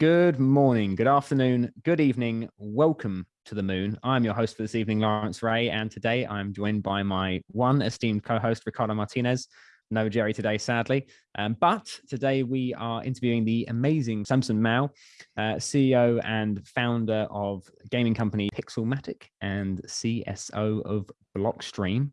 Good morning, good afternoon, good evening. Welcome to the moon. I'm your host for this evening, Lawrence Ray, and today I'm joined by my one esteemed co-host, Ricardo Martinez. No Jerry today, sadly, um, but today we are interviewing the amazing Samson Mow, uh, CEO and founder of gaming company Pixelmatic and CSO of Blockstream.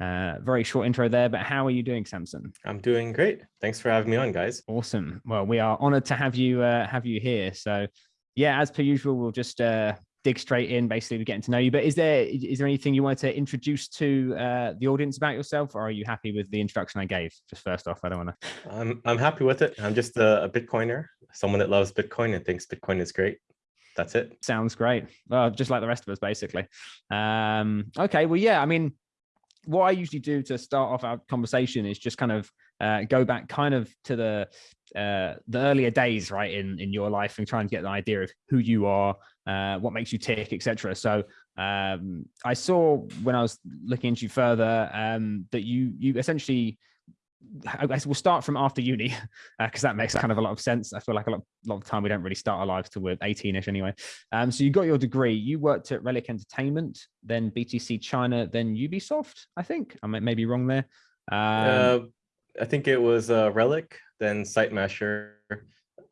Uh, very short intro there, but how are you doing, Samson? I'm doing great. Thanks for having me on, guys. Awesome. Well, we are honored to have you uh, have you here. So, yeah, as per usual, we'll just uh, dig straight in, basically, we're getting to know you. But is there is there anything you wanted to introduce to uh, the audience about yourself, or are you happy with the introduction I gave? Just first off, I don't want to. I'm I'm happy with it. I'm just a, a Bitcoiner, someone that loves Bitcoin and thinks Bitcoin is great that's it. Sounds great. Well, just like the rest of us, basically. Um, okay, well, yeah, I mean, what I usually do to start off our conversation is just kind of uh, go back kind of to the uh, the earlier days, right, in in your life, and try and get an idea of who you are, uh, what makes you tick, etc. So um, I saw when I was looking into you further um, that you you essentially I guess we'll start from after uni because uh, that makes kind of a lot of sense. I feel like a lot, lot of time we don't really start our lives till we're 18ish anyway. Um, so you got your degree. You worked at Relic Entertainment, then BTC China, then Ubisoft. I think I may, may be wrong there. Um, uh, I think it was uh, Relic, then Sitemasher,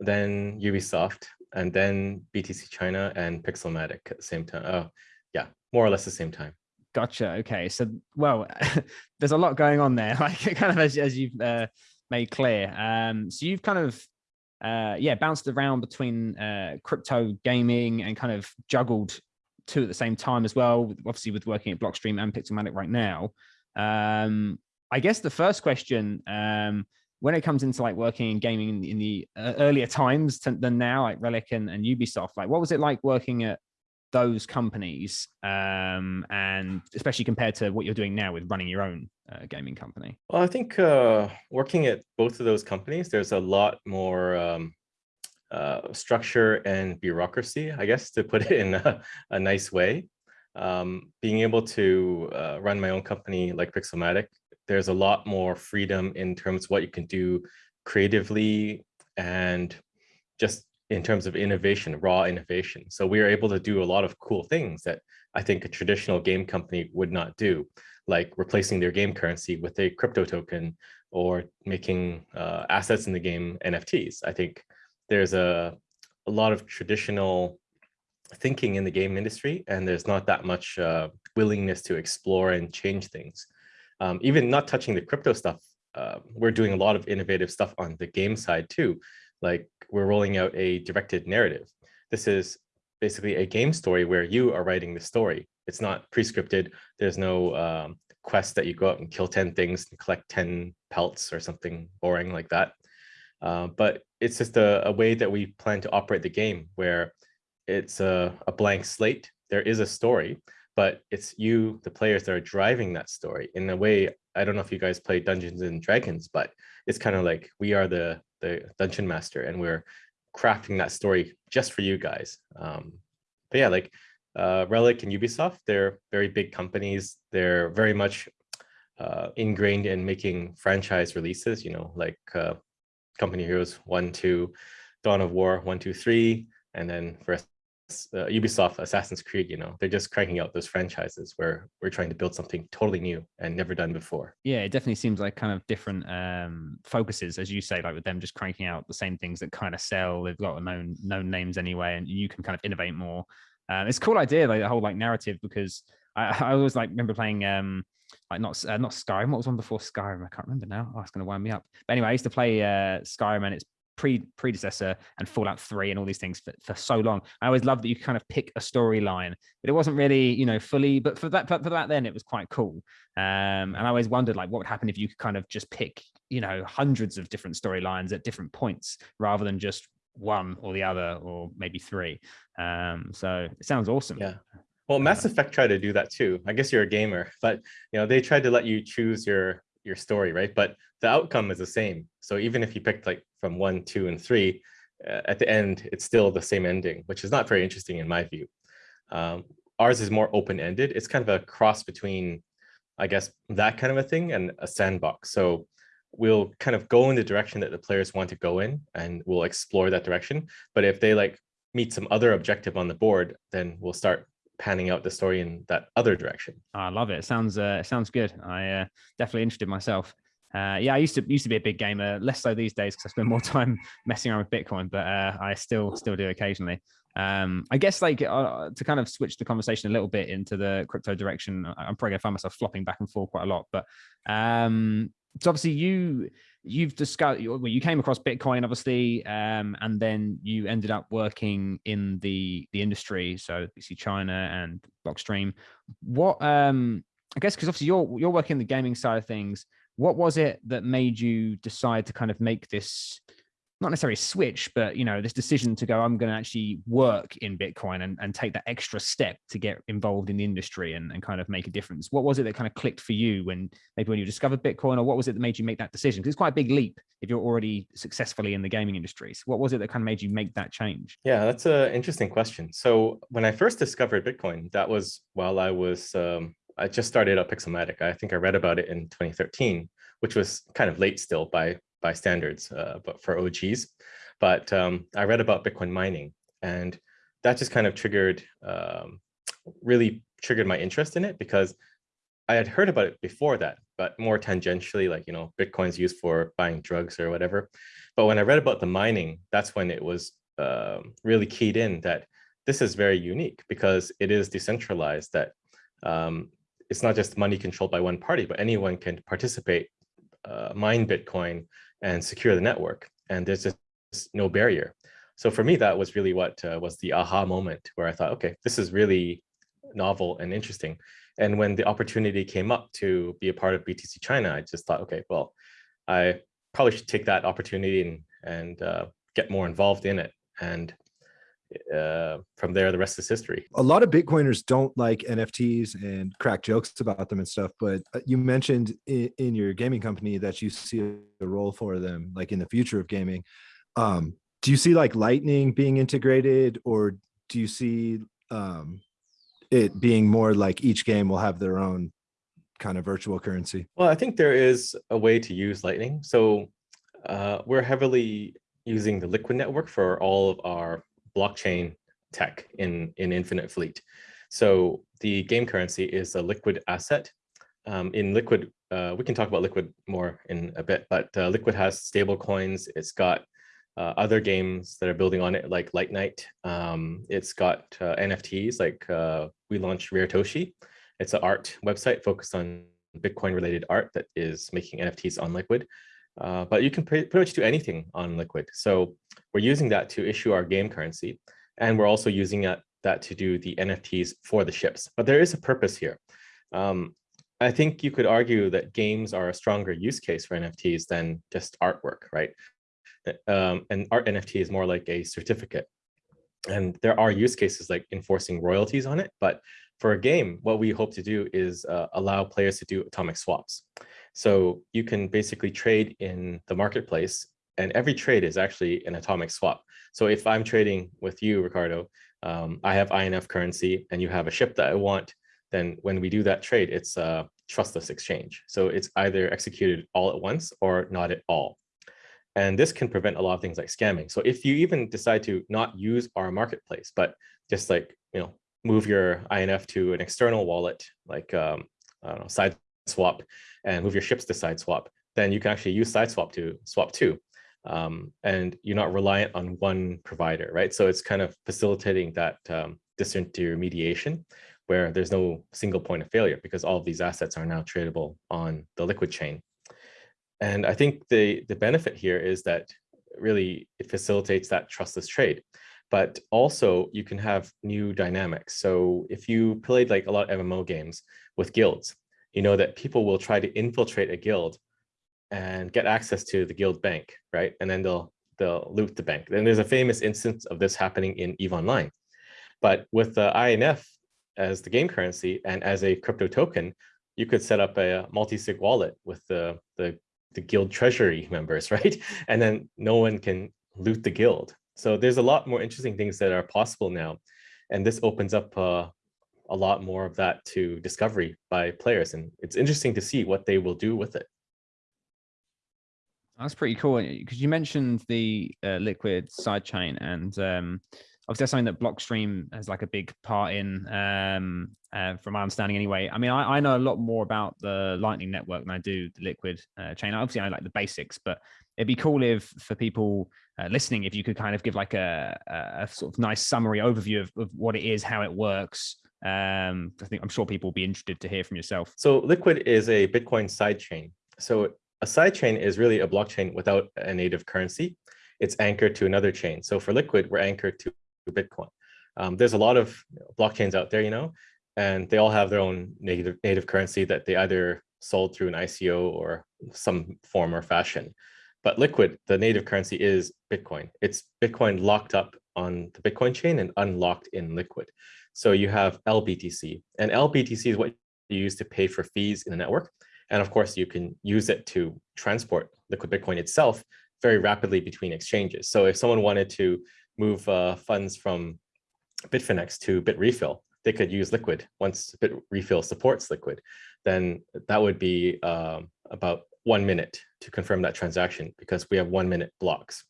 then Ubisoft, and then BTC China and Pixelmatic at the same time. Oh, yeah, more or less the same time. Gotcha. Okay. So, well, there's a lot going on there, like kind of as, as you've uh, made clear. Um, so you've kind of, uh, yeah, bounced around between uh, crypto gaming and kind of juggled two at the same time as well, obviously with working at Blockstream and Pixelmatic right now. Um, I guess the first question, um, when it comes into like working in gaming in, in the uh, earlier times to, than now, like Relic and, and Ubisoft, like what was it like working at those companies um, and especially compared to what you're doing now with running your own uh, gaming company? Well, I think uh, working at both of those companies, there's a lot more um, uh, structure and bureaucracy, I guess, to put it in a, a nice way. Um, being able to uh, run my own company like Pixelmatic, there's a lot more freedom in terms of what you can do creatively and just in terms of innovation, raw innovation. So we are able to do a lot of cool things that I think a traditional game company would not do, like replacing their game currency with a crypto token or making uh, assets in the game NFTs. I think there's a, a lot of traditional thinking in the game industry, and there's not that much uh, willingness to explore and change things. Um, even not touching the crypto stuff, uh, we're doing a lot of innovative stuff on the game side too, like we're rolling out a directed narrative. This is basically a game story where you are writing the story. It's not pre-scripted. There's no um, quest that you go out and kill 10 things and collect 10 pelts or something boring like that. Uh, but it's just a, a, way that we plan to operate the game where it's a, a blank slate. There is a story, but it's you, the players that are driving that story in a way. I don't know if you guys play Dungeons and Dragons, but it's kind of like we are the the dungeon master and we're crafting that story just for you guys. Um but yeah like uh relic and ubisoft they're very big companies. They're very much uh ingrained in making franchise releases you know like uh company heroes one two dawn of war one two three and then for uh, Ubisoft, Assassin's Creed, you know, they're just cranking out those franchises where we're trying to build something totally new and never done before. Yeah, it definitely seems like kind of different um, focuses, as you say, like with them just cranking out the same things that kind of sell. They've got known known names anyway, and you can kind of innovate more. Um, it's a cool idea, like the whole like narrative, because I, I always like remember playing um like not uh, not Skyrim. What was one before Skyrim? I can't remember now. Oh, it's going to wind me up. But anyway, I used to play uh, Skyrim, and it's pre predecessor and Fallout 3 and all these things for, for so long. I always loved that you kind of pick a storyline, but it wasn't really, you know, fully, but for that, for, for that then it was quite cool. Um, and I always wondered like what would happen if you could kind of just pick, you know, hundreds of different storylines at different points rather than just one or the other or maybe three. Um, so it sounds awesome. Yeah. Well, Mass Effect tried to do that too. I guess you're a gamer, but you know, they tried to let you choose your your story, right? But the outcome is the same. So even if you picked like from one, two, and three, uh, at the end, it's still the same ending, which is not very interesting in my view. Um, ours is more open-ended. It's kind of a cross between, I guess, that kind of a thing and a sandbox. So we'll kind of go in the direction that the players want to go in and we'll explore that direction. But if they like meet some other objective on the board, then we'll start panning out the story in that other direction. I love it. it sounds uh, sounds good. I uh, definitely interested myself. Uh, yeah, I used to used to be a big gamer, less so these days because I spend more time messing around with Bitcoin, but uh, I still still do occasionally. Um, I guess like uh, to kind of switch the conversation a little bit into the crypto direction, I'm probably gonna find myself flopping back and forth quite a lot. But um, so obviously you you've discussed well, you came across Bitcoin obviously, um, and then you ended up working in the the industry, so BTC China and Blockstream. What um, I guess because obviously you're you're working the gaming side of things what was it that made you decide to kind of make this not necessarily switch but you know this decision to go i'm going to actually work in bitcoin and, and take that extra step to get involved in the industry and, and kind of make a difference what was it that kind of clicked for you when maybe when you discovered bitcoin or what was it that made you make that decision? Because it's quite a big leap if you're already successfully in the gaming industry. So what was it that kind of made you make that change? Yeah that's an interesting question. So when i first discovered bitcoin that was while i was um, I just started up Pixelmatic. I think I read about it in 2013, which was kind of late still by by standards, uh, but for OGs. But um, I read about Bitcoin mining, and that just kind of triggered, um, really triggered my interest in it because I had heard about it before that, but more tangentially, like you know, Bitcoin's used for buying drugs or whatever. But when I read about the mining, that's when it was uh, really keyed in that this is very unique because it is decentralized. That um, it's not just money controlled by one party, but anyone can participate, uh, mine Bitcoin and secure the network. And there's just no barrier. So for me, that was really what uh, was the aha moment where I thought, okay, this is really novel and interesting. And when the opportunity came up to be a part of BTC China, I just thought, okay, well, I probably should take that opportunity and, and uh, get more involved in it. And uh, from there, the rest is history. A lot of Bitcoiners don't like NFTs and crack jokes about them and stuff. But uh, you mentioned in, in your gaming company that you see a role for them, like in the future of gaming. Um, do you see like Lightning being integrated, or do you see um, it being more like each game will have their own kind of virtual currency? Well, I think there is a way to use Lightning. So uh, we're heavily using the Liquid network for all of our blockchain tech in, in Infinite Fleet. So the game currency is a liquid asset. Um, in Liquid, uh, we can talk about Liquid more in a bit, but uh, Liquid has stable coins. It's got uh, other games that are building on it, like Light Night. Um, it's got uh, NFTs, like uh, we launched Raretoshi. It's an art website focused on Bitcoin related art that is making NFTs on Liquid. Uh, but you can pretty, much do anything on Liquid. So we're using that to issue our game currency. And we're also using that, that to do the NFTs for the ships. But there is a purpose here. Um, I think you could argue that games are a stronger use case for NFTs than just artwork, right? Um, and art NFT is more like a certificate. And there are use cases like enforcing royalties on it. But for a game, what we hope to do is uh, allow players to do atomic swaps. So you can basically trade in the marketplace and every trade is actually an atomic swap. So if I'm trading with you, Ricardo, um, I have INF currency and you have a ship that I want, then when we do that trade, it's a trustless exchange. So it's either executed all at once or not at all. And this can prevent a lot of things like scamming. So if you even decide to not use our marketplace, but just like, you know, move your INF to an external wallet, like um, I don't know, side swap and move your ships to SideSwap, then you can actually use SideSwap to swap too. Um, and you're not reliant on one provider, right? So it's kind of facilitating that um, disintermediation where there's no single point of failure because all of these assets are now tradable on the liquid chain. And I think the, the benefit here is that really it facilitates that trustless trade but also you can have new dynamics. So if you played like a lot of MMO games with guilds, you know that people will try to infiltrate a guild and get access to the guild bank, right? And then they'll they'll loot the bank. And there's a famous instance of this happening in EVE Online. But with the INF as the game currency and as a crypto token, you could set up a multi-sig wallet with the, the, the guild treasury members, right? And then no one can loot the guild. So there's a lot more interesting things that are possible now. And this opens up uh, a lot more of that to discovery by players. And it's interesting to see what they will do with it. That's pretty cool because you mentioned the uh, Liquid sidechain, and um, obviously that's something that Blockstream has like a big part in, um, uh, from my understanding anyway. I mean, I, I, know a lot more about the Lightning Network than I do the Liquid uh, chain. Obviously, I like the basics, but it'd be cool if for people uh, listening, if you could kind of give like a, a sort of nice summary overview of, of what it is, how it works. Um, I think I'm sure people will be interested to hear from yourself. So Liquid is a Bitcoin sidechain. So a sidechain is really a blockchain without a native currency. It's anchored to another chain. So for Liquid, we're anchored to Bitcoin. Um, there's a lot of blockchains out there, you know, and they all have their own native native currency that they either sold through an ICO or some form or fashion. But Liquid, the native currency is Bitcoin. It's Bitcoin locked up on the Bitcoin chain and unlocked in Liquid. So you have LBTC, and LBTC is what you use to pay for fees in the network. And of course, you can use it to transport liquid Bitcoin itself very rapidly between exchanges. So if someone wanted to move uh, funds from Bitfinex to Bitrefill, they could use Liquid. Once Bitrefill supports Liquid, then that would be um, about one minute to confirm that transaction because we have one minute blocks.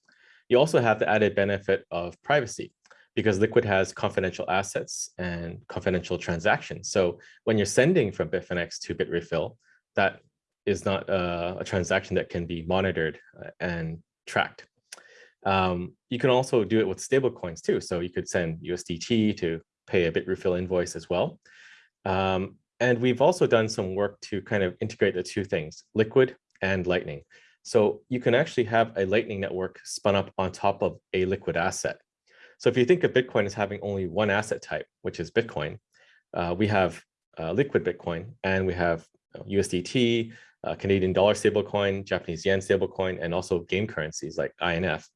You also have the added benefit of privacy because Liquid has confidential assets and confidential transactions. So when you're sending from Bitfinex to Bitrefill, that is not a, a transaction that can be monitored uh, and tracked. Um, you can also do it with stable coins too. So you could send USDT to pay a Bitrefill invoice as well. Um, and we've also done some work to kind of integrate the two things, Liquid and Lightning. So you can actually have a Lightning network spun up on top of a Liquid asset. So if you think of Bitcoin as having only one asset type, which is Bitcoin, uh, we have uh, Liquid Bitcoin and we have USDT, uh, Canadian dollar stablecoin, Japanese yen stablecoin, and also game currencies like INF.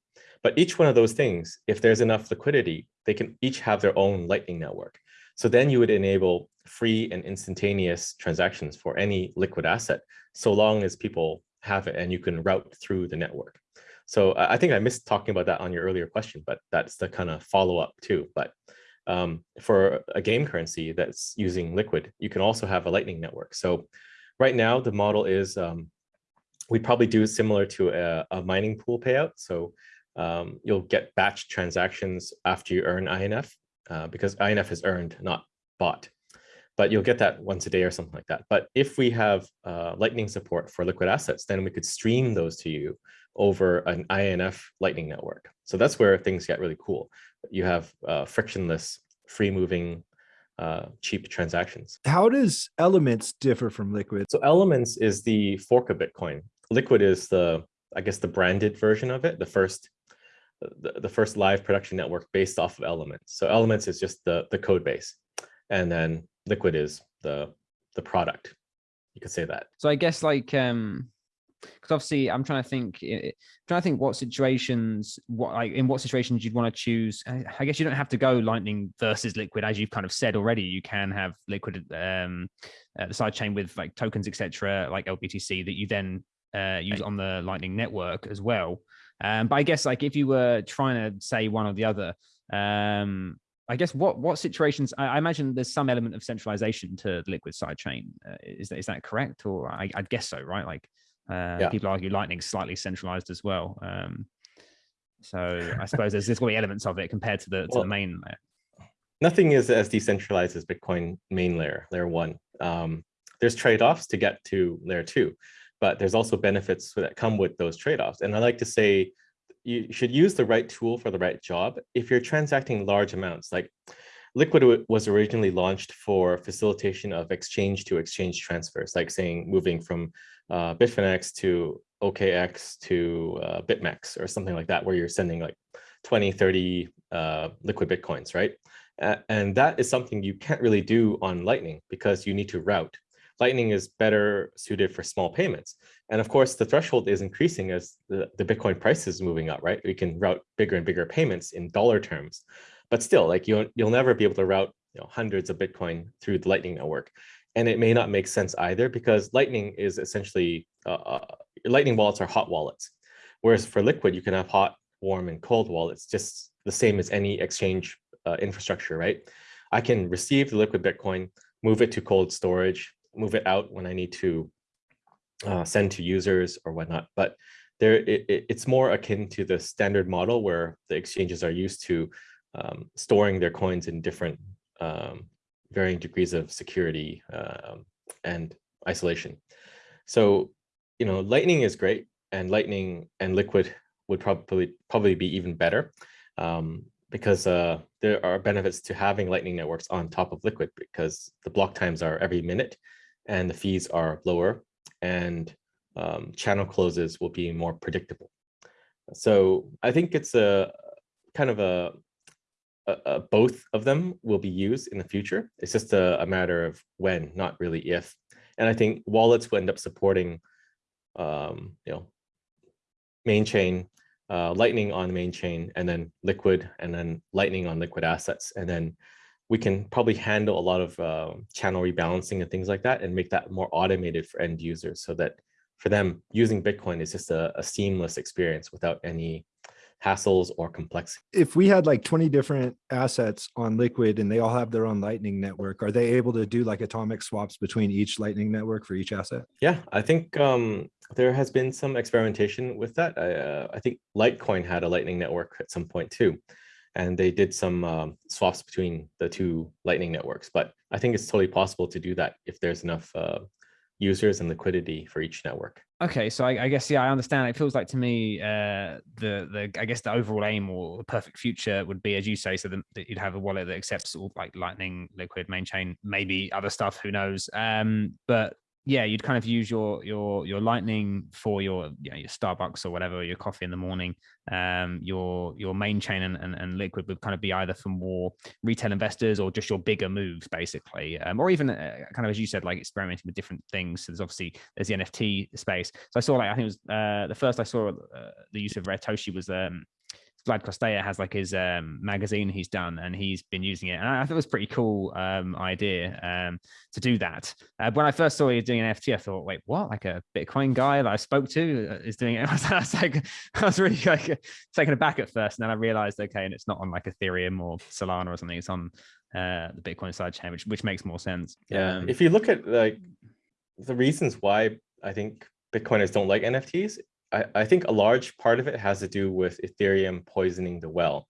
But each one of those things, if there's enough liquidity, they can each have their own Lightning network. So then you would enable free and instantaneous transactions for any liquid asset, so long as people have it and you can route through the network. So I think I missed talking about that on your earlier question, but that's the kind of follow up too. But um, for a game currency that's using Liquid, you can also have a Lightning network. So right now the model is um, we probably do similar to a, a mining pool payout. So um, you'll get batch transactions after you earn INF uh, because INF is earned, not bought. But you'll get that once a day or something like that. But if we have uh, Lightning support for liquid assets, then we could stream those to you over an INF Lightning network. So that's where things get really cool. You have uh, frictionless, free moving, uh, cheap transactions. How does Elements differ from Liquid? So Elements is the fork of Bitcoin. Liquid is the, I guess, the branded version of it, the first the, the first live production network based off of Elements. So Elements is just the, the code base. And then Liquid is the, the product. You could say that. So I guess like, um, because obviously I'm trying to think, I'm trying to think what situations, what like in what situations you'd want to choose. I guess you don't have to go Lightning versus Liquid, as you've kind of said already. You can have Liquid, um, uh, the side chain with like tokens, etc., like LBTC that you then uh, use on the Lightning network as well. Um, but I guess like if you were trying to say one or the other, um, I guess what what situations? I, I, imagine there's some element of centralization to the liquid sidechain. Uh, is that is that correct? Or I, I guess so, right? Like uh, yeah. people argue Lightning's slightly centralized as well. Um, so I suppose there's there's going to be elements of it compared to the to well, the main layer. Nothing is as decentralized as Bitcoin main layer, layer one. Um, there's trade-offs to get to layer two but there's also benefits that come with those trade-offs. And I like to say you should use the right tool for the right job. If you're transacting large amounts, like Liquid was originally launched for facilitation of exchange to exchange transfers, like saying moving from uh, Bitfinex to OKX to uh, BitMEX or something like that, where you're sending like 20, 30 uh, liquid Bitcoins, right? and that is something you can't really do on Lightning because you need to route. Lightning is better suited for small payments. And of course, the threshold is increasing as the, the Bitcoin price is moving up, right? We can route bigger and bigger payments in dollar terms. But still, like you'll, you'll never be able to route you know, hundreds of Bitcoin through the Lightning network. And it may not make sense either because Lightning is essentially, uh, uh, Lightning wallets are hot wallets. Whereas for Liquid, you can have hot, warm, and cold wallets, just the same as any exchange uh, infrastructure, right? I can receive the Liquid Bitcoin, move it to cold storage, move it out when I need to uh, send to users or whatnot. But there it, it- it's more akin to the standard model where the exchanges are used to um, storing their coins in different um, varying degrees of security um, and isolation. So, you know, Lightning is great, and Lightning and Liquid would probably probably be even better um, because uh, there are benefits to having Lightning networks on top of Liquid because the block times are every minute, and the fees are lower, and um, channel closes will be more predictable. So I think it's a kind of a, a, a both of them will be used in the future. It's just a, a matter of when, not really if. And I think wallets will end up supporting, um, you know, main chain, uh, Lightning on main chain, and then Liquid, and then Lightning on Liquid assets, and then we can probably handle a lot of uh, channel rebalancing and things like that, and make that more automated for end users, so that for them using Bitcoin is just a, a seamless experience without any hassles or complexity. If we had like 20 different assets on Liquid and they all have their own Lightning network, are they able to do like atomic swaps between each Lightning network for each asset? Yeah, I think um, there has been some experimentation with that. I, uh, I think Litecoin had a Lightning network at some point too, and they did some um, swaps between the two Lightning networks. But I think it's totally possible to do that if there's enough uh, users and liquidity for each network. Okay, so I, I guess yeah, I understand. It feels like to me uh, the the I guess the overall aim or the perfect future would be, as you say, so that, that you'd have a wallet that accepts all like Lightning, Liquid, main chain, maybe other stuff. Who knows? Um, but yeah, you'd kind of use your your your Lightning for your you know, your Starbucks or whatever, your coffee in the morning. Um, your your main chain and, and, and Liquid would kind of be either for more retail investors or just your bigger moves, basically, um, or even uh, kind of as you said, like experimenting with different things. So there's obviously there's the NFT space. So I saw like I think it was uh, the first I saw uh, the use of Raretoshi was um, Vlad Costea has like his um, magazine he's done and he's been using it. And I, I thought it was pretty cool um, idea um, to do that. Uh, when I first saw you doing an NFT, I thought, wait, what? Like a Bitcoin guy that I spoke to uh, is doing it. I was, I was like, I was really like taken aback at first. And then I realized, okay, and it's not on like Ethereum or Solana or something. It's on uh, the Bitcoin side chain, which, which makes more sense. Yeah, Um, if you look at like the reasons why I think Bitcoiners don't like NFTs, I, think a large part of it has to do with Ethereum poisoning the well.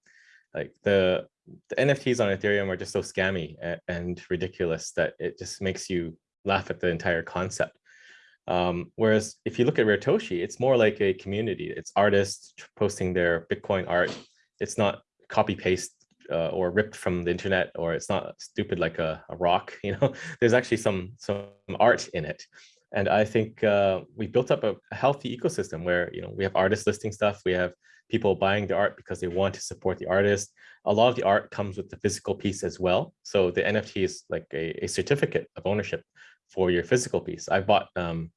Like the, the NFTs on Ethereum are just so scammy and, and ridiculous that it just makes you laugh at the entire concept. Um, whereas if you look at Raretoshi, it's more like a community. It's artists posting their Bitcoin art. It's not copy paste uh, or ripped from the internet, or it's not stupid like a, a rock. You know, there's actually some some art in it. And I think uh, we built up a, healthy ecosystem where you know we have artists listing stuff, we have people buying the art because they want to support the artist. A lot of the art comes with the physical piece as well. So the NFT is like a, a certificate of ownership for your physical piece. I bought um,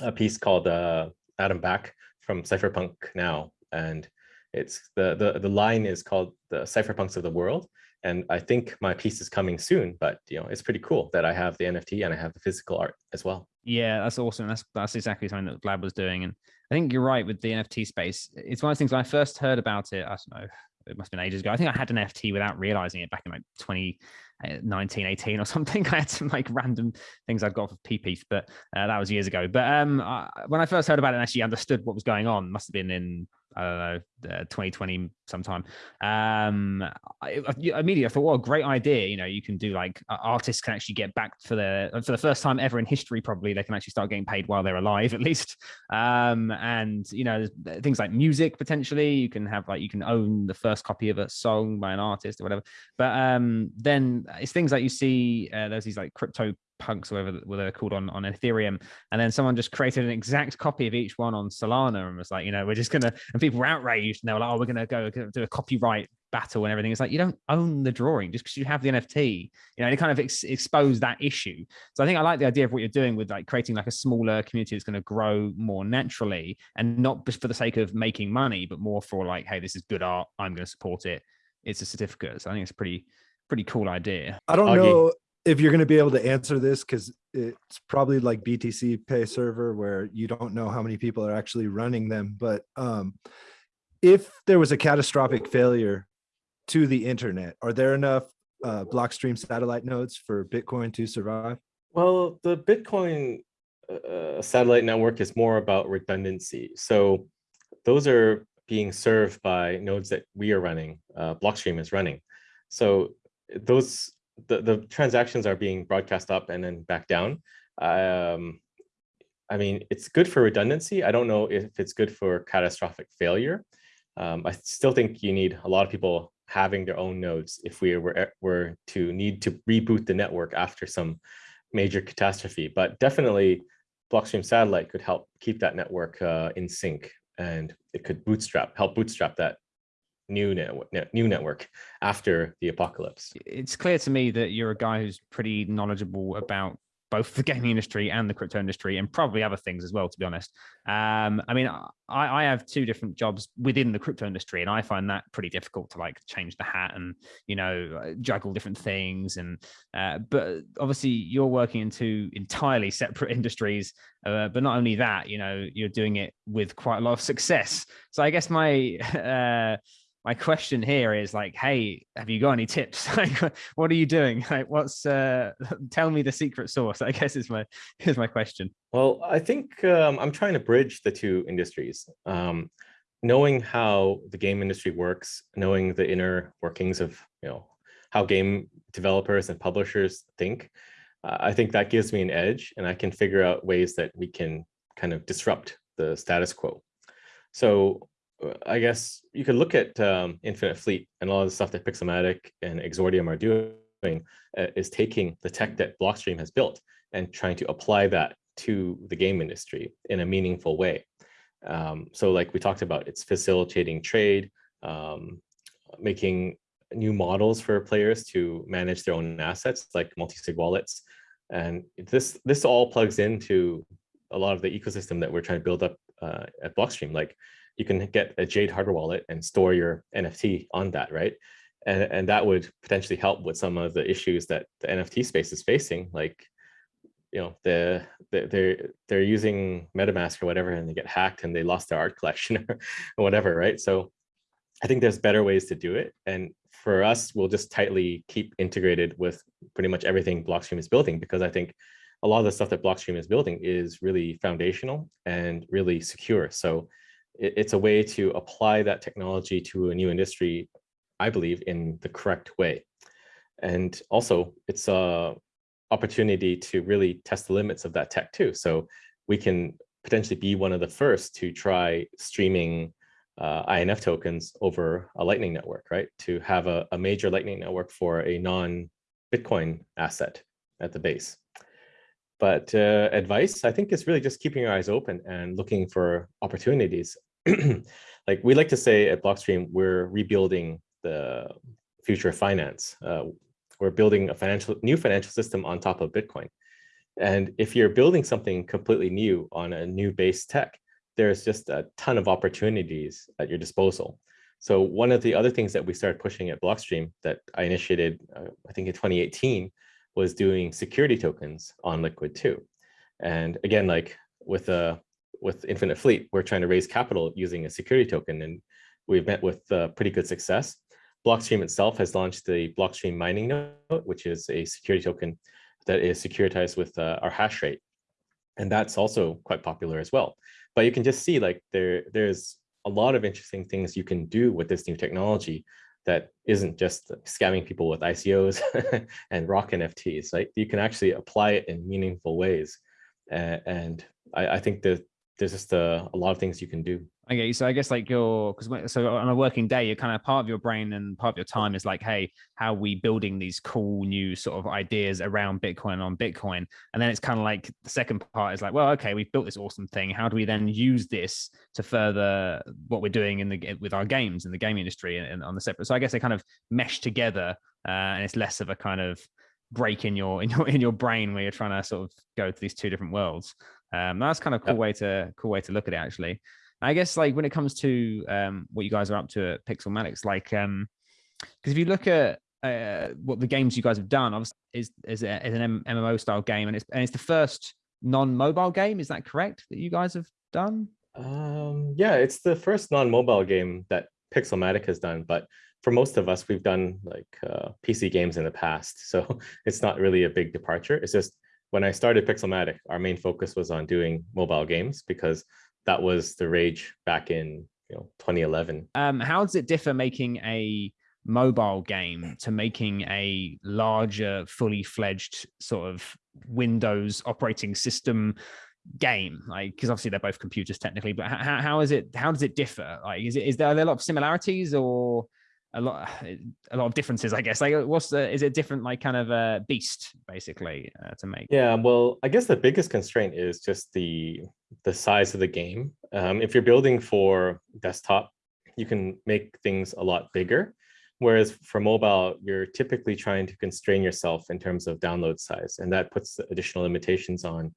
a piece called uh, Adam Back from Cypherpunk now, and it's the the the line is called the Cypherpunks of the World. And I think my piece is coming soon, but you know it's pretty cool that I have the NFT and I have the physical art as well. Yeah, that's awesome. That's that's exactly something that Vlad was doing, and I think you're right with the NFT space. It's one of those things when I first heard about it. I don't know, it must have been ages ago. I think I had an NFT without realizing it back in like 2019, 18 or something. I had some like random things I'd got for PP, but uh, that was years ago. But um, I, when I first heard about it and actually understood what was going on, must have been in I don't know, uh, 2020 sometime. Um, I, I, immediately I thought, a great idea. You know, you can do like artists can actually get back for the for the first time ever in history. Probably they can actually start getting paid while they're alive, at least. Um, and you know, things like music potentially. You can have like you can own the first copy of a song by an artist or whatever. But um, then it's things like you see. Uh, there's these like crypto punks, whatever they're called on on Ethereum, and then someone just created an exact copy of each one on Solana and was like, you know, we're just gonna, and people were outraged, and they were like, oh, we're gonna go do a copyright battle and everything. It's like you don't own the drawing just because you have the NFT, you know, and it kind of ex- exposed that issue. So I think I like the idea of what you're doing with like creating like a smaller community that's going to grow more naturally and not just for the sake of making money, but more for like, hey, this is good art, I'm going to support it. It's a certificate. So I think it's a pretty pretty cool idea. I don't Augie. know if you're going to be able to answer this because it's probably like BTCPay Server where you don't know how many people are actually running them. But um, if there was a catastrophic failure to the internet, are there enough uh, Blockstream satellite nodes for Bitcoin to survive? Well, the Bitcoin uh, satellite network is more about redundancy. So those are being served by nodes that we are running, uh, Blockstream is running. So those the, the transactions are being broadcast up and then back down. Um, I mean, it's good for redundancy. I don't know if it's good for catastrophic failure. Um, I still think you need a lot of people having their own nodes if we were, were to need to reboot the network after some major catastrophe. But definitely Blockstream Satellite could help keep that network uh, in sync and it could bootstrap, help bootstrap that new network, new network after the apocalypse. It's clear to me that you're a guy who's pretty knowledgeable about both the gaming industry and the crypto industry and probably other things as well to be honest um, i mean I, I have two different jobs within the crypto industry and i find that pretty difficult to like change the hat and you know juggle different things and uh, but obviously you're working in two entirely separate industries uh, but not only that you know you're doing it with quite a lot of success so i guess my uh, my question here is like, hey, have you got any tips? like, what are you doing? Like, what's uh, tell me the secret sauce? I guess is my is my question. Well, I think um, I'm trying to bridge the two industries. Um, knowing how the game industry works, knowing the inner workings of you know how game developers and publishers think, uh, I think that gives me an edge, and I can figure out ways that we can kind of disrupt the status quo. So I guess you could look at um, Infinite Fleet and all of the stuff that Pixelmatic and Exordium are doing uh, is taking the tech that Blockstream has built and trying to apply that to the game industry in a meaningful way. Um, so like we talked about, it's facilitating trade, um, making new models for players to manage their own assets like multi-sig wallets. And this, this all plugs into a lot of the ecosystem that we're trying to build up uh, at Blockstream. Like you can get a Jade hardware wallet and store your NFT on that, right? And, and that would potentially help with some of the issues that the NFT space is facing, like, you know, the, the they're they're using MetaMask or whatever, and they get hacked and they lost their art collection or, whatever, right? So I think there's better ways to do it. And for us, we'll just tightly keep integrated with pretty much everything Blockstream is building, because I think a lot of the stuff that Blockstream is building is really foundational and really secure. So it's a way to apply that technology to a new industry, I believe, in the correct way. And also, it's a opportunity to really test the limits of that tech too. So we can potentially be one of the first to try streaming uh, INF tokens over a Lightning network, right? To have a, a major Lightning network for a non-Bitcoin asset at the base. But uh, advice, I think, is really just keeping your eyes open and looking for opportunities. like we like to say at Blockstream, we're rebuilding the future of finance. Uh, we're building a financial new financial system on top of Bitcoin. And if you're building something completely new on a new base tech, there's just a ton of opportunities at your disposal. So one of the other things that we started pushing at Blockstream that I initiated, uh, I think in 2018, was doing security tokens on Liquid too. And again, like with a with Infinite Fleet, we're trying to raise capital using a security token, and we've met with uh, pretty good success. Blockstream itself has launched the Blockstream mining Note, which is a security token that is securitized with uh, our hash rate. And that's also quite popular as well. But you can just see like there, there's a lot of interesting things you can do with this new technology that isn't just scamming people with ICOs and rock NFTs, right? You can actually apply it in meaningful ways. Uh, and I, I, think that there's just a, a lot of things you can do. Okay, so I guess like your because so on a working day, you're kind of part of your brain and part of your time is like, hey, how are we building these cool new sort of ideas around Bitcoin on Bitcoin? And then it's kind of like the second part is like, well, okay, we've built this awesome thing. How do we then use this to further what we're doing in the with our games in the game industry and, and on the separate? So I guess they kind of mesh together, uh, and it's less of a kind of break in your in your in your brain where you're trying to sort of go to these two different worlds. Um, that's kind of cool yep. way to cool way to look at it actually. I guess like when it comes to um, what you guys are up to at Pixelmatics, like um, because if you look at uh, what the games you guys have done, obviously is is, a, is an MMO style game, and it's and it's the first non-mobile game. Is that correct that you guys have done? Um, yeah, it's the first non-mobile game that Pixelmatic has done, but for most of us, we've done like uh, PC games in the past, so it's not really a big departure. It's just when I started Pixelmatic, our main focus was on doing mobile games because that was the rage back in you know 2011. Um, how does it differ making a mobile game to making a larger, fully fledged sort of Windows operating system game like because obviously they're both computers technically but how, how is it how does it differ like is it is there, are there a lot of similarities or a lot a lot of differences i guess. Like what's the is it different like kind of a beast basically uh, to make? Yeah well i guess the biggest constraint is just the the size of the game. Um, if you're building for desktop you can make things a lot bigger Whereas for mobile, you're typically trying to constrain yourself in terms of download size, and that puts additional limitations on,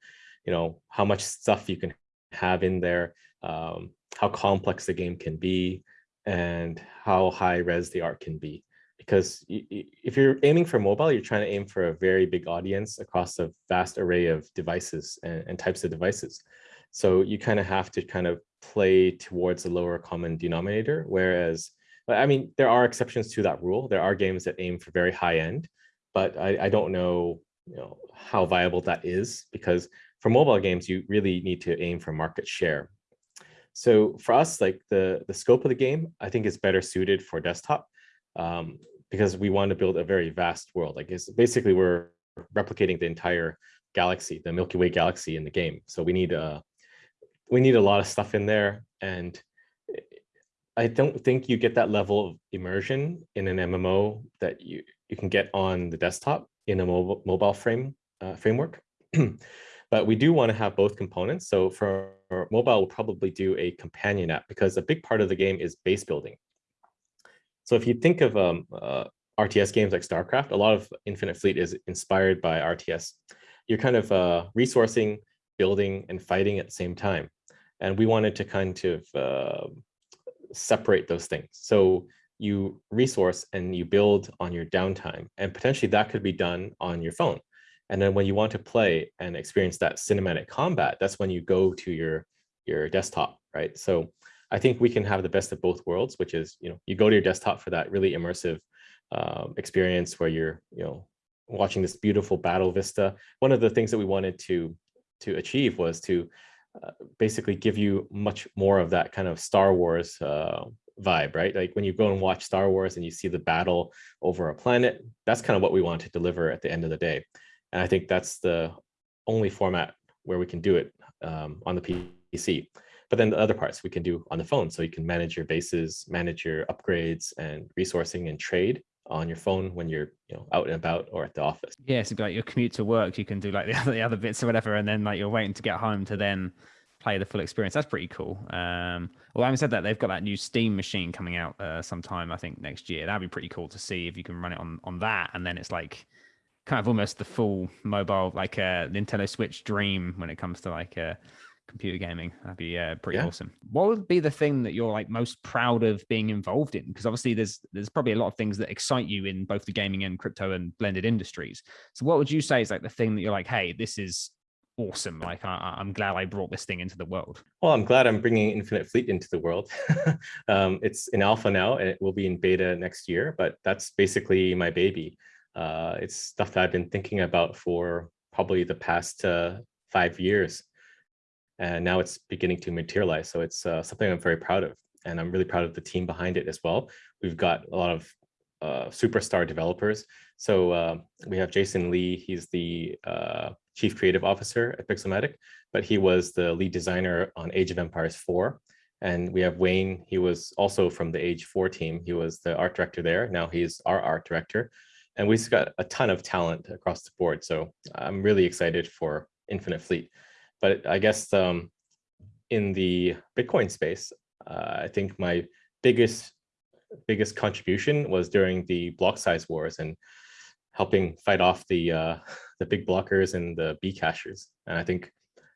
you know, how much stuff you can have in there, um, how complex the game can be, and how high res the art can be. Because if you're aiming for mobile, you're trying to aim for a very big audience across a vast array of devices and, and types of devices. So you kind of have to kind of play towards a lower common denominator, whereas I mean, there are exceptions to that rule. There are games that aim for very high end, but I, I don't know, you know how viable that is because for mobile games, you really need to aim for market share. So for us, like the, the scope of the game, I think is better suited for desktop um, because we want to build a very vast world. Like it's basically we're replicating the entire galaxy, the Milky Way galaxy in the game. So we need a, uh, we need a lot of stuff in there and I don't think you get that level of immersion in an MMO that you, you can get on the desktop in a mobile, mobile frame uh, framework. but we do want to have both components. So for mobile, we'll probably do a companion app because a big part of the game is base building. So if you think of um, uh, RTS games like StarCraft, a lot of Infinite Fleet is inspired by RTS. You're kind of uh, resourcing, building, and fighting at the same time. And we wanted to kind of uh, separate those things. So you resource and you build on your downtime and potentially that could be done on your phone. And then when you want to play and experience that cinematic combat, that's when you go to your, your desktop, right? So I think we can have the best of both worlds, which is, you know, you go to your desktop for that really immersive um, experience where you're, you know, watching this beautiful battle vista. One of the things that we wanted to to achieve was to uh, basically give you much more of that kind of Star Wars uh, vibe, right? Like when you go and watch Star Wars and you see the battle over a planet, that's kind of what we want to deliver at the end of the day. And I think that's the only format where we can do it um, on the PC. But then the other parts we can do on the phone. So you can manage your bases, manage your upgrades and resourcing and trade on your phone when you're you know out and about or at the office. Yeah, so like your commute to work, you can do like the other the other bits or whatever, and then like you're waiting to get home to then play the full experience. That's pretty cool. Um, well, having said that, they've got that new Steam machine coming out uh, sometime I think next year. That'd be pretty cool to see if you can run it on on that, and then it's like kind of almost the full mobile like a uh, Nintendo Switch dream when it comes to like uh, computer gaming. That'd be uh, pretty yeah. awesome. What would be the thing that you're like most proud of being involved in? Because obviously there's there's probably a lot of things that excite you in both the gaming and crypto and blended industries. So what would you say is like the thing that you're like, hey, this is awesome. Like I, am glad I brought this thing into the world. Well, I'm glad I'm bringing Infinite Fleet into the world. um, it's in alpha now and it will be in beta next year, but that's basically my baby. Uh, it's stuff that I've been thinking about for probably the past uh, five years and now it's beginning to materialize. So it's uh, something I'm very proud of, and I'm really proud of the team behind it as well. We've got a lot of uh, superstar developers. So uh, we have Jason Lee, he's the uh, chief creative officer at Pixelmatic, but he was the lead designer on Age of Empires 4. And we have Wayne, he was also from the Age 4 team. He was the art director there. Now he's our art director. And we've got a ton of talent across the board. So I'm really excited for Infinite Fleet. But I guess um, in the Bitcoin space, uh, I think my biggest biggest contribution was during the block size wars and helping fight off the uh, the big blockers and the Bcashers. And I think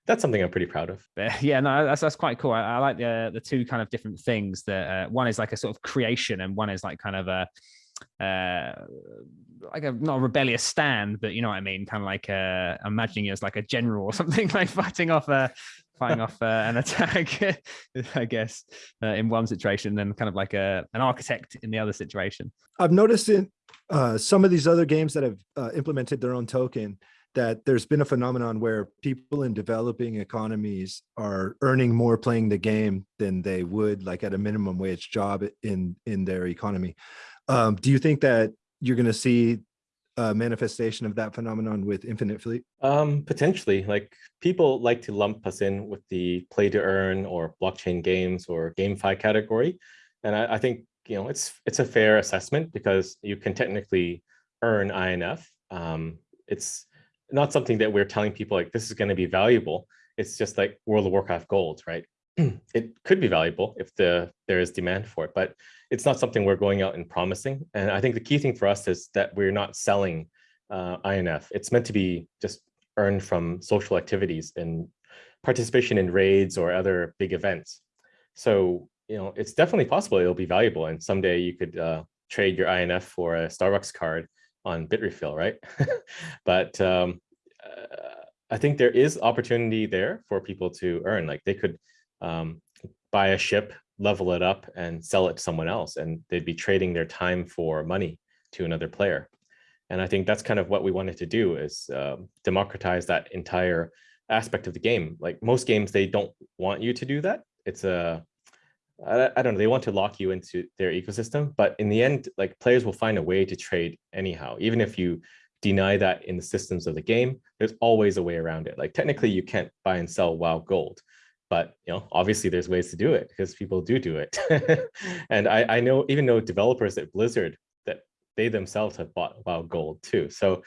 that's something I'm pretty proud of. Yeah, no, that's that's quite cool. I, I like the the two kind of different things. That uh, one is like a sort of creation, and one is like kind of a uh like a not a rebellious stand but you know what i mean kind of like uh imagining you as like a general or something like fighting off a fighting off uh, an attack i guess uh, in one situation then kind of like a an architect in the other situation i've noticed in uh some of these other games that have uh, implemented their own token that there's been a phenomenon where people in developing economies are earning more playing the game than they would like at a minimum wage job in in their economy. Um, do you think that you're going to see a manifestation of that phenomenon with Infinite Fleet? Um, potentially, like people like to lump us in with the play to earn or blockchain games or GameFi category, and I, I think you know it's it's a fair assessment because you can technically earn INF. Um, it's not something that we're telling people like this is going to be valuable. It's just like World of Warcraft gold, right? it could be valuable if the there is demand for it, but it's not something we're going out and promising. And I think the key thing for us is that we're not selling uh, INF. It's meant to be just earned from social activities and participation in raids or other big events. So, you know, it's definitely possible it'll be valuable. And someday you could uh, trade your INF for a Starbucks card on Bitrefill, right? but um, uh, I think there is opportunity there for people to earn. Like they could um, buy a ship, level it up, and sell it to someone else, and they'd be trading their time for money to another player. And I think that's kind of what we wanted to do is uh, democratize that entire aspect of the game. Like most games, they don't want you to do that. It's a I, I don't know, they want to lock you into their ecosystem, but in the end, like players will find a way to trade anyhow, even if you deny that in the systems of the game, there's always a way around it. Like technically you can't buy and sell WoW gold, but you know, obviously there's ways to do it because people do do it. and I, I know, even know developers at Blizzard that they themselves have bought WoW gold too. So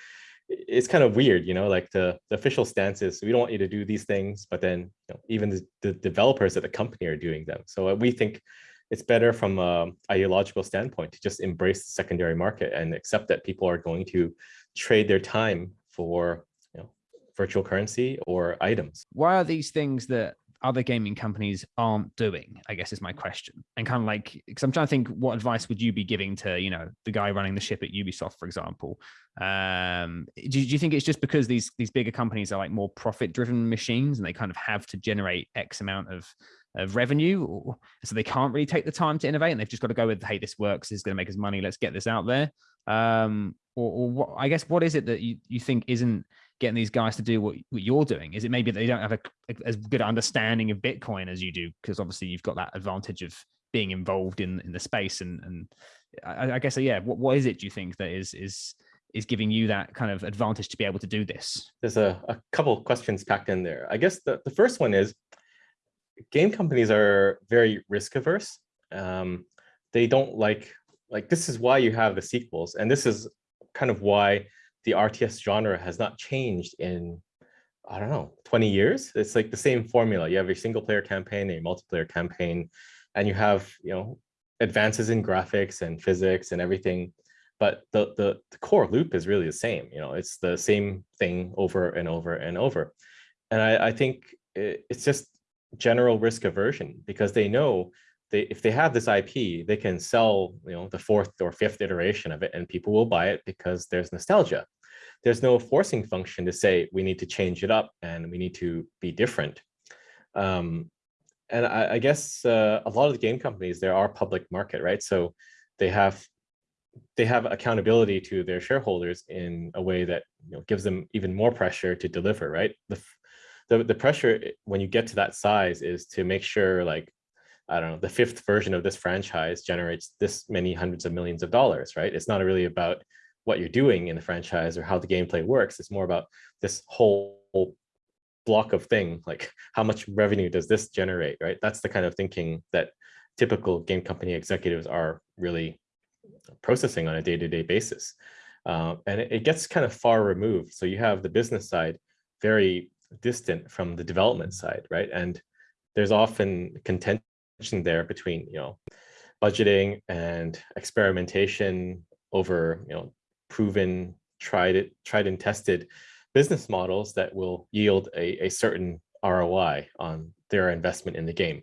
it's kind of weird, you know, like the, the official stance is we don't want you to do these things, but then you know, even the, the, developers at the company are doing them. So uh, we think it's better from an ideological standpoint to just embrace the secondary market and accept that people are going to trade their time for virtual currency or items. Why are these things that other gaming companies aren't doing i guess is my question. And kind of like because i'm trying to think what advice would you be giving to you know the guy running the ship at ubisoft for example? Um do, do you think it's just because these these bigger companies are like more profit driven machines and they kind of have to generate x amount of of revenue or, so they can't really take the time to innovate and they've just got to go with hey this works. This is going to make us money. Let's get this out there. Um or, or what i guess what is it that you, you think isn't getting these guys to do what, what you're doing? Is it maybe they don't have a, a, as good understanding of Bitcoin as you do? Because obviously you've got that advantage of being involved in in the space and and I, I guess yeah, what, what is it do you think that is is is giving you that kind of advantage to be able to do this? There's a, a couple questions packed in there. I guess the, the first one is game companies are very risk averse. Um, they don't like, like this is why you have the sequels. And this is kind of why the RTS genre has not changed in, I don't know, 20 years. It's like the same formula. You have a single player campaign, a multiplayer campaign, and you have, you know, advances in graphics and physics and everything. But the, the, the core loop is really the same. You know, it's the same thing over and over and over. And I, I think it's just general risk aversion because they know they if they have this IP, they can sell you know the fourth or fifth iteration of it, and people will buy it because there's nostalgia there's no forcing function to say we need to change it up and we need to be different. Um, and I, I guess uh, a lot of the game companies, there are public market, right? So they have they have accountability to their shareholders in a way that you know, gives them even more pressure to deliver, right? The, the, the pressure when you get to that size is to make sure like, I don't know, the fifth version of this franchise generates this many hundreds of millions of dollars, right? It's not really about what you're doing in the franchise or how the gameplay works. It's more about this whole block of thing, like how much revenue does this generate, right? That's the kind of thinking that typical game company executives are really processing on a day-to-day -day basis. Uh, and it, it, gets kind of far removed. So you have the business side very distant from the development side, right? And there's often contention there between, you know, budgeting and experimentation over, you know, proven, tried it, tried and tested business models that will yield a, a certain ROI on their investment in the game.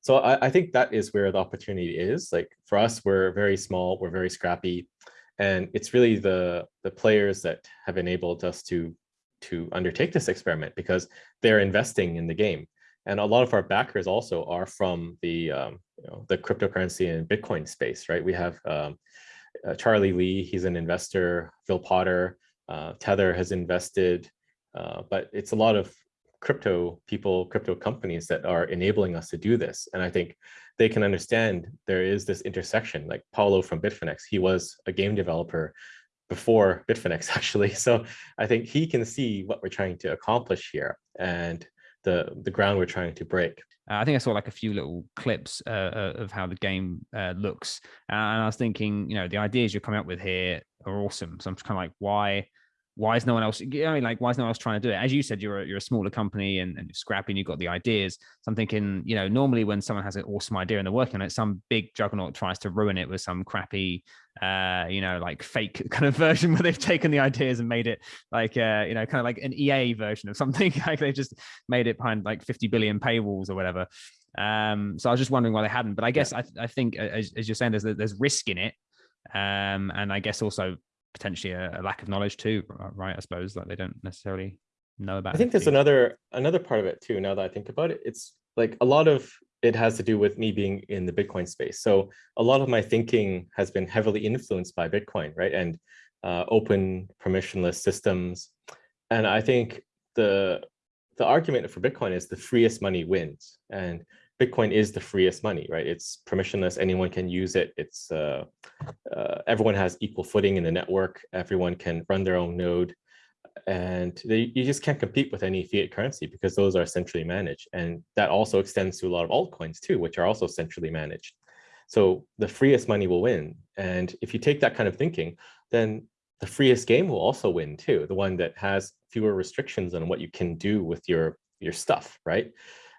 So I, I, think that is where the opportunity is. Like for us, we're very small, we're very scrappy, and it's really the the players that have enabled us to to undertake this experiment because they're investing in the game. And a lot of our backers also are from the um, you know the cryptocurrency and Bitcoin space, right? We have um, uh, Charlie Lee, he's an investor, Phil Potter, Uh, Tether has invested, uh, but it's a lot of crypto people, crypto companies that are enabling us to do this. And I think they can understand there is this intersection like Paolo from Bitfinex, he was a game developer before Bitfinex actually. So I think he can see what we're trying to accomplish here and the, the ground we're trying to break. Uh, I think I saw like a few little clips uh, uh of how the game uh, looks, and I was thinking, you know, the ideas you're coming up with here are awesome. So I'm just kind of like, why why is no one else I mean, like why is no one else trying to do it as you said you're a, you're a smaller company and, and you're scrappy and you've got the ideas so i'm thinking you know normally when someone has an awesome idea and they're working on it some big juggernaut tries to ruin it with some crappy uh you know like fake kind of version where they've taken the ideas and made it like uh you know kind of like an ea version of something like they've just made it behind like 50 billion paywalls or whatever um so i was just wondering why they hadn't but i guess yeah. I, I think as, as you're saying there's there's risk in it um and i guess also potentially a, a, lack of knowledge too, right? I suppose like they don't necessarily know about. I think there's another another part of it too. Now that I think about it, it's like a lot of it has to do with me being in the Bitcoin space. So a lot of my thinking has been heavily influenced by Bitcoin, right? And uh, open permissionless systems. And I think the the argument for Bitcoin is the freest money wins. And Bitcoin is the freest money, right? It's permissionless. Anyone can use it. It's uh, uh, everyone has equal footing in the network. Everyone can run their own node, and they, you just can't compete with any fiat currency because those are centrally managed. And that also extends to a lot of altcoins too, which are also centrally managed. So the freest money will win. And if you take that kind of thinking, then the freest game will also win too. The one that has fewer restrictions on what you can do with your your stuff, right?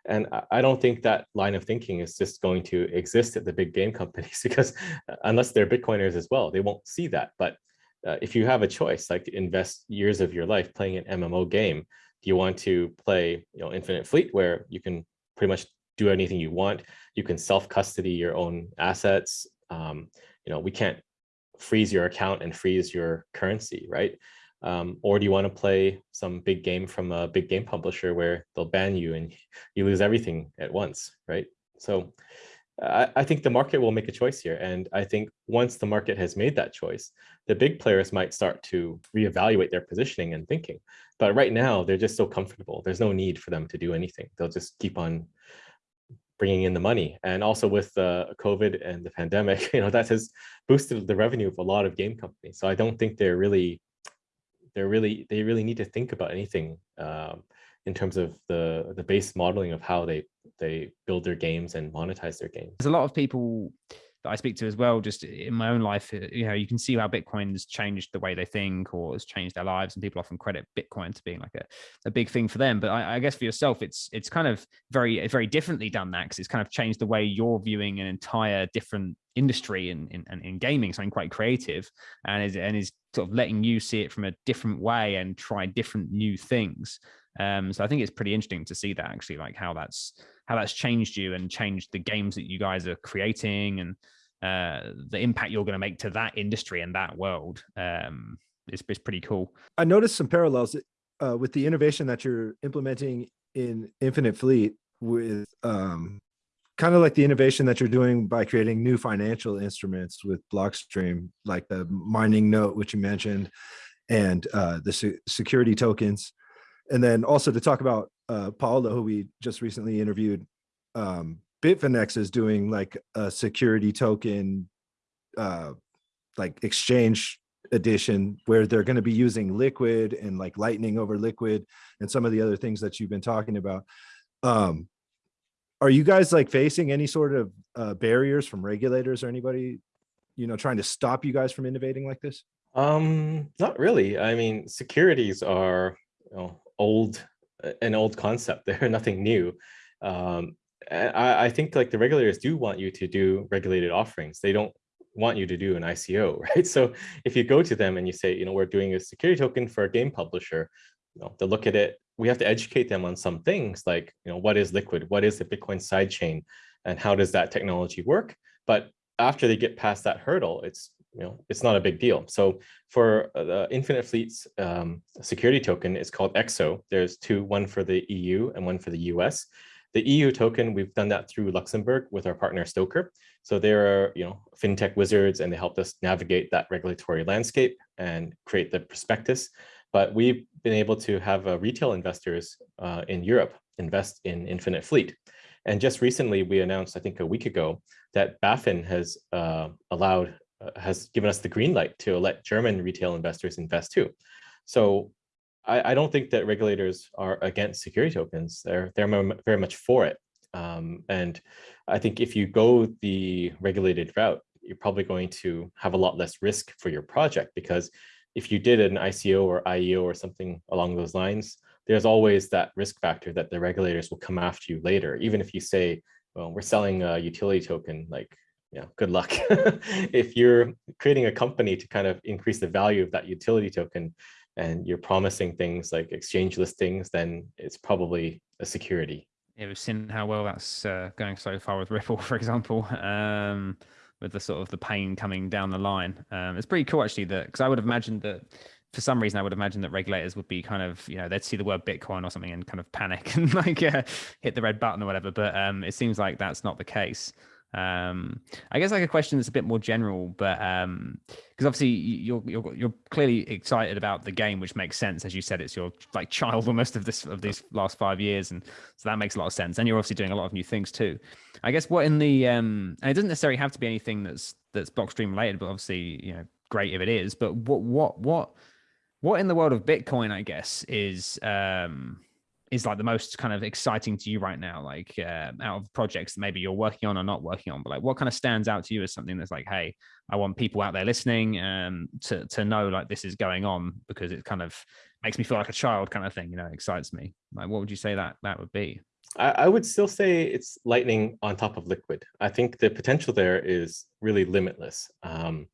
And I don't think that line of thinking is just going to exist at the big game companies because uh, unless they're Bitcoiners as well, they won't see that. But uh, if you have a choice, like invest years of your life playing an MMO game, do you want to play you know, Infinite Fleet where you can pretty much do anything you want? You can self-custody your own assets. Um, you know, we can't freeze your account and freeze your currency, right? Um, or do you want to play some big game from a big game publisher where they'll ban you and you lose everything at once, right? So I, I, think the market will make a choice here. And I think once the market has made that choice, the big players might start to reevaluate their positioning and thinking. But right now, they're just so comfortable. There's no need for them to do anything. They'll just keep on bringing in the money. And also with uh, COVID and the pandemic, you know, that has boosted the revenue of a lot of game companies. So I don't think they're really they're really they really need to think about anything um, in terms of the the base modeling of how they they build their games and monetize their games. There's a lot of people that I speak to as well, just in my own life, uh, you know, you can see how Bitcoin's changed the way they think or has changed their lives. And people often credit Bitcoin to being like a, a big thing for them. But I, I guess for yourself, it's it's kind of very, very differently done that because it's kind of changed the way you're viewing an entire different industry in, in, in gaming, something quite creative and is, and is sort of letting you see it from a different way and try different new things. Um, so I think it's pretty interesting to see that actually, like how that's how that's changed you and changed the games that you guys are creating and uh, the impact you're going to make to that industry and that world um, is, pretty cool. I noticed some parallels uh, with the innovation that you're implementing in Infinite Fleet with um, kind of like the innovation that you're doing by creating new financial instruments with Blockstream, like the mining note, which you mentioned, and uh, the se security tokens. And then also to talk about uh, Paolo, who we just recently interviewed, um, Bitfinex is doing like a security token, uh, like exchange edition where they're going to be using liquid and like lightning over liquid and some of the other things that you've been talking about. Um, are you guys like facing any sort of uh, barriers from regulators or anybody, you know, trying to stop you guys from innovating like this? Um, not really. I mean, securities are you know, old, an old concept. They're nothing new. Um, I, I think like the regulators do want you to do regulated offerings. They don't want you to do an ICO, right? So if you go to them and you say, you know, we're doing a security token for a game publisher, you know, they look at it, we have to educate them on some things like, you know, what is Liquid? What is the Bitcoin sidechain? And how does that technology work? But after they get past that hurdle, it's, you know, it's not a big deal. So for the Infinite Fleets um, security token, it's called EXO. There's two, one for the EU and one for the US. The EU token, we've done that through Luxembourg with our partner STOKR. So they're, you know, fintech wizards and they helped us navigate that regulatory landscape. and create the prospectus. But we've been able to have uh, retail investors uh, in Europe invest in Infinite Fleet. And just recently, we announced, I think a week ago, that BaFin has uh, allowed, uh, has given us the green light to let German retail investors invest too. So I, I don't think that regulators are against security tokens. They're, they're very much for it. Um, and I think if you go the regulated route, you're probably going to have a lot less risk for your project because if you did an ICO or IEO or something along those lines, there's always that risk factor that the regulators will come after you later. Even if you say, well, we're selling a utility token, like, yeah, good luck. if you're creating a company to kind of increase the value of that utility token and you're promising things like exchange listings, then it's probably a security. Yeah, we've seen how well that's uh, going so far with Ripple, for example. Um, with the sort of the pain coming down the line. Um, it's pretty cool actually that because I would have imagined that for some reason I would imagine that regulators would be kind of you know they'd see the word Bitcoin or something and kind of panic and like uh, hit the red button or whatever. But um, it seems like that's not the case. Um, I guess like a question that's a bit more general, but um, because obviously you're you're you're clearly excited about the game, which makes sense as you said. It's your like child almost of this of these last five years, and so that makes a lot of sense. And you're obviously doing a lot of new things too. I guess what in the um, and it doesn't necessarily have to be anything that's that's blockstream related, but obviously you know great if it is. But what what what what in the world of Bitcoin, I guess, is um is like the most kind of exciting to you right now like uh, out of projects that maybe you're working on or not working on? But like what kind of stands out to you as something that's like hey i want people out there listening um to to know like this is going on because it kind of makes me feel like a child kind of thing you know excites me. Like what would you say that that would be? I, I would still say it's lightning on top of liquid. I think the potential there is really limitless. Um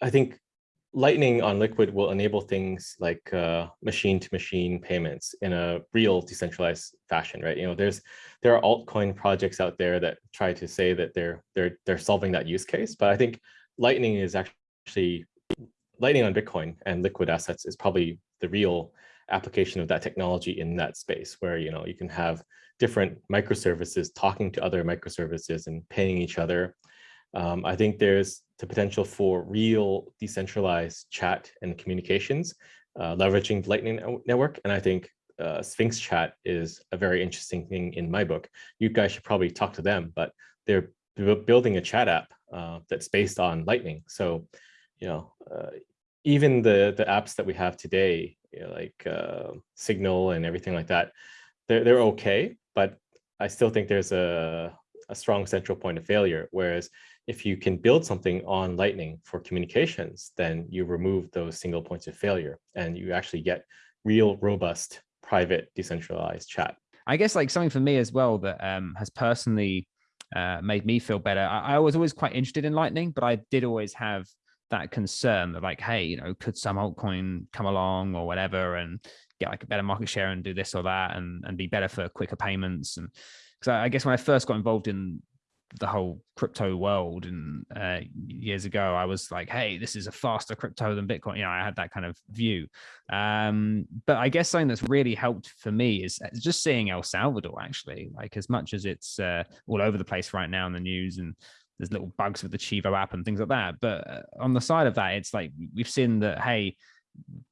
i think Lightning on Liquid will enable things like machine-to-machine uh, -machine payments in a real decentralized fashion, right? You know, there's there are altcoin projects out there that try to say that they're they're they're solving that use case, but I think Lightning is actually Lightning on Bitcoin and liquid assets is probably the real application of that technology in that space, where you know you can have different microservices talking to other microservices and paying each other. Um, I think there's the potential for real decentralized chat and communications, uh, leveraging the Lightning Network. And I think uh, Sphinx Chat is a very interesting thing in my book. You guys should probably talk to them, but they're building a chat app uh, that's based on Lightning. So, you know, uh, even the the apps that we have today, you know, like uh, Signal and everything like that, they're they're okay, but I still think there's a a strong central point of failure. Whereas if you can build something on Lightning for communications, then you remove those single points of failure and you actually get real robust private decentralized chat. I guess like something for me as well that um, has personally uh, made me feel better. I, I, was always quite interested in Lightning, but I did always have that concern that like, hey, you know, could some altcoin come along or whatever and get like a better market share and do this or that and, and be better for quicker payments. And because I, I guess when I first got involved in the whole crypto world and uh, years ago i was like hey this is a faster crypto than bitcoin. You know i had that kind of view. Um, but i guess something that's really helped for me is uh, just seeing el salvador actually. Like as much as it's uh, all over the place right now in the news and there's little bugs with the chivo app and things like that but uh, on the side of that it's like we've seen that hey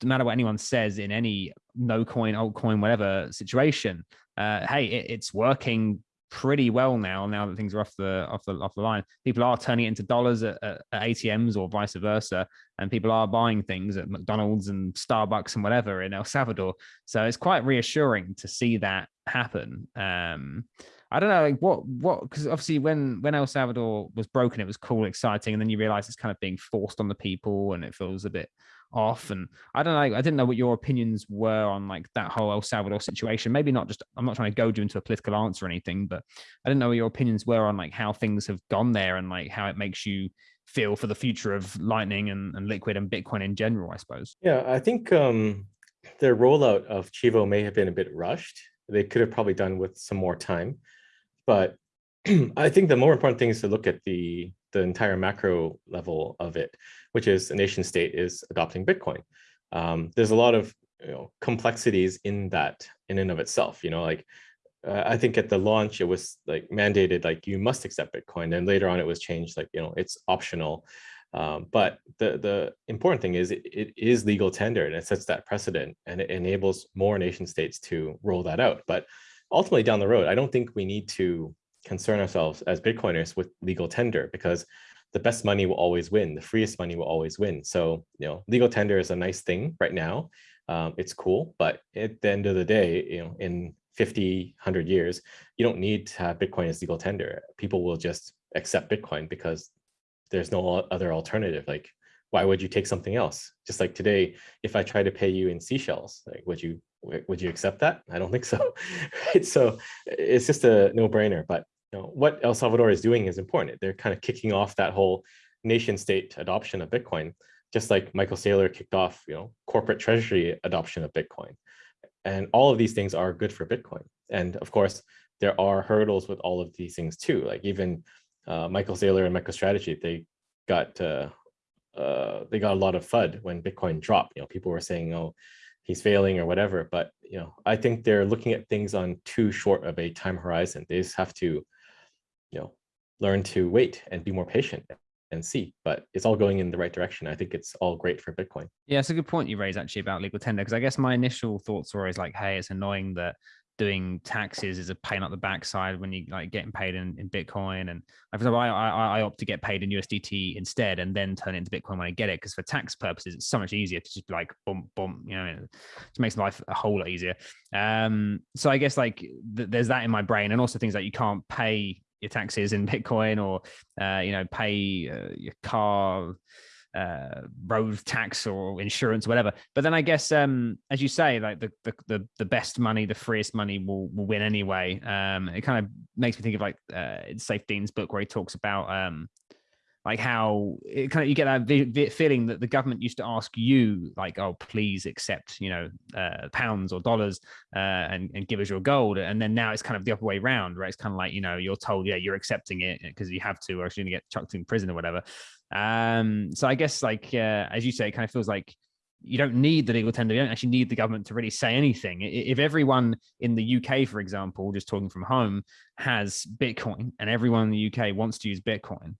no matter what anyone says in any no coin altcoin whatever situation uh, hey it, it's working pretty well now. Now that things are off the off the off the line, people are turning it into dollars at, at, at, ATMs or vice versa, and people are buying things at McDonald's and Starbucks and whatever in El Salvador. So it's quite reassuring to see that happen. Um, I don't know like what what because obviously when when El Salvador was broken, it was cool, exciting, and then you realize it's kind of being forced on the people, and it feels a bit off. And I don't know, I didn't know what your opinions were on like that whole El Salvador situation. Maybe not just, I'm not trying to goad you into a political answer or anything, but I didn't know what your opinions were on like how things have gone there and like how it makes you feel for the future of Lightning and, and Liquid and Bitcoin in general, I suppose. Yeah, I think um, the rollout of Chivo may have been a bit rushed. They could have probably done with some more time. But I think the more important thing is to look at the the entire macro level of it, which is a nation state is adopting Bitcoin. Um, there's a lot of you know, complexities in that in and of itself. You know, like uh, I think at the launch it was like mandated like you must accept Bitcoin, and later on it was changed like you know it's optional. Um, but the the important thing is it, it is legal tender and it sets that precedent and it enables more nation states to roll that out. But ultimately down the road, I don't think we need to concern ourselves as Bitcoiners with legal tender because the best money will always win. The freest money will always win. So, you know, legal tender is a nice thing right now. Um, it's cool, but at the end of the day, you know, in 50, 100 years, you don't need to have Bitcoin as legal tender. People will just accept Bitcoin because there's no other alternative. Like, why would you take something else? Just like today, if I try to pay you in seashells, like, would you would you accept that? I don't think so. right? So it's just a no brainer. But you know, what El Salvador is doing is important. They're kind of kicking off that whole nation state adoption of Bitcoin, just like Michael Saylor kicked off, you know, corporate treasury adoption of Bitcoin. And all of these things are good for Bitcoin. And of course, there are hurdles with all of these things too. Like even uh, Michael Saylor and MicroStrategy, they got uh, uh, they got a lot of FUD when Bitcoin dropped. You know, people were saying, "Oh, he's failing" or whatever. But you know, I think they're looking at things on too short of a time horizon. They just have to learn to wait and be more patient and see, but it's all going in the right direction. I think it's all great for Bitcoin. Yeah, it's a good point you raise actually about legal tender because I guess my initial thoughts were always like, hey, it's annoying that doing taxes is a pain up the backside when you like getting paid in, in Bitcoin. And for example, I, I, I opt to get paid in USDT instead and then turn it into Bitcoin when I get it. Because for tax purposes, it's so much easier to just be like boom, boom, you know, it makes life a whole lot easier. Um, so I guess like th- there's that in my brain and also things like you can't pay your taxes in Bitcoin or uh, you know pay uh, your car uh, road tax or insurance, or whatever. But then I guess, um, as you say, like the, the the best money, the freest money will will win anyway. Um, it kind of makes me think of like uh, Saifedean's book where he talks about um, like how it kind of you get that feeling that the government used to ask you like oh please accept you know uh, pounds or dollars uh, and, and give us your gold and then now it's kind of the other way around right it's kind of like you know you're told yeah you're accepting it because you have to or else you're gonna get chucked in prison or whatever um so i guess like uh, as you say it kind of feels like you don't need the legal tender. You don't actually need the government to really say anything. If everyone in the UK, for example, just talking from home, has Bitcoin and everyone in the UK wants to use Bitcoin,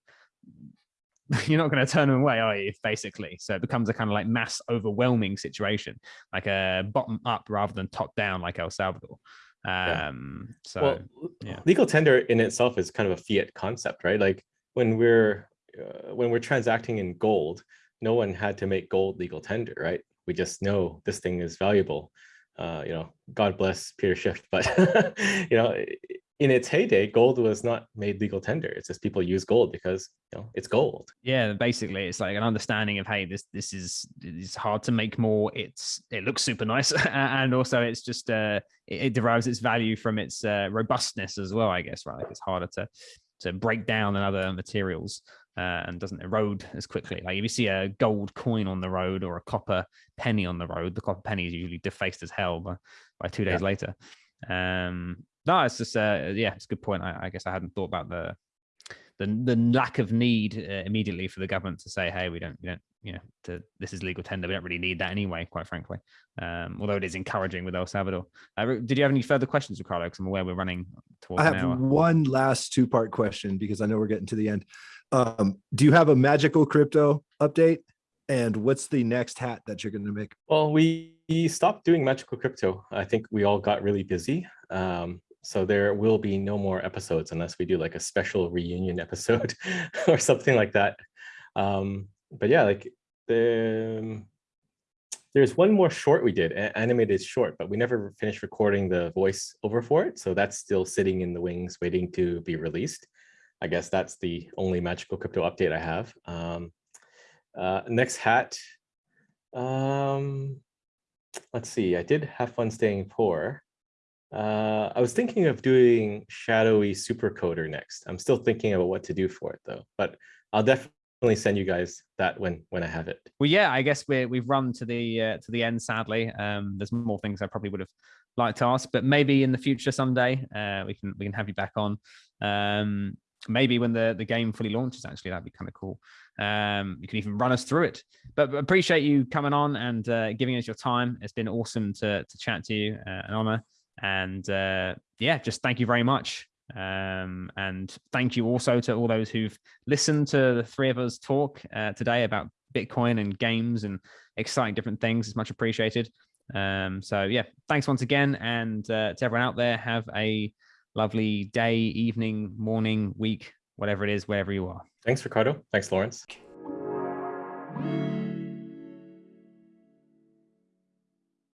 you're not going to turn them away, are you? Basically, so it becomes a kind of like mass overwhelming situation, like a bottom up rather than top down, like El Salvador. Um, so well, yeah. legal tender in itself is kind of a fiat concept, right? Like when we're uh, when we're transacting in gold, no one had to make gold legal tender, right? We just know this thing is valuable. Uh, you know, God bless Peter Schiff, but you know, in its heyday, gold was not made legal tender. It's just people use gold because you know it's gold. Yeah, basically, it's like an understanding of hey, this this is it's hard to make more. It's it looks super nice, and also it's just uh it, it, derives its value from its uh, robustness as well. I guess right, like it's harder to to break down than other materials. Uh, and doesn't erode as quickly. Like if you see a gold coin on the road or a copper penny on the road, the copper penny is usually defaced as hell by, by two days yeah. later. Um, no, it's just uh, yeah, it's a good point. I, I, guess I hadn't thought about the the the lack of need uh, immediately for the government to say, hey, we don't, we don't, you know, to, this is legal tender. We don't really need that anyway, quite frankly. Um, although it is encouraging with El Salvador. Uh, did you have any further questions, Ricardo? Because I'm aware we're running towards. I have one last two part question because I know we're getting to the end. Um, do you have a magical crypto update? And what's the next hat that you're going to make? Well, we stopped doing magical crypto. I think we all got really busy. Um, so there will be no more episodes unless we do like a special reunion episode or something like that. Um, but yeah, like the there's one more short we did, animated short, but we never finished recording the voice over for it. So that's still sitting in the wings waiting to be released. I guess that's the only magical crypto update I have. Um, uh, next hat. Um, let's see, I did have fun staying poor. Uh, I was thinking of doing shadowy supercoder next. I'm still thinking about what to do for it though, but I'll definitely send you guys that when when I have it. Well, yeah, I guess we we've run to the uh, to the end. Sadly, um, there's more things I probably would have liked to ask, but maybe in the future someday uh, we can we can have you back on. Um, maybe when the the game fully launches, actually, that'd be kind of cool. Um, you can even run us through it. But appreciate you coming on and uh, giving us your time. It's been awesome to to chat to you. Uh, an honor. And uh, yeah, just thank you very much. Um, and thank you also to all those who've listened to the three of us talk uh, today about Bitcoin and games and exciting different things. It's much appreciated. Um, so yeah, thanks once again. And uh, to everyone out there, have a lovely day, evening, morning, week, whatever it is, wherever you are. Thanks, Ricardo. Thanks, Lawrence.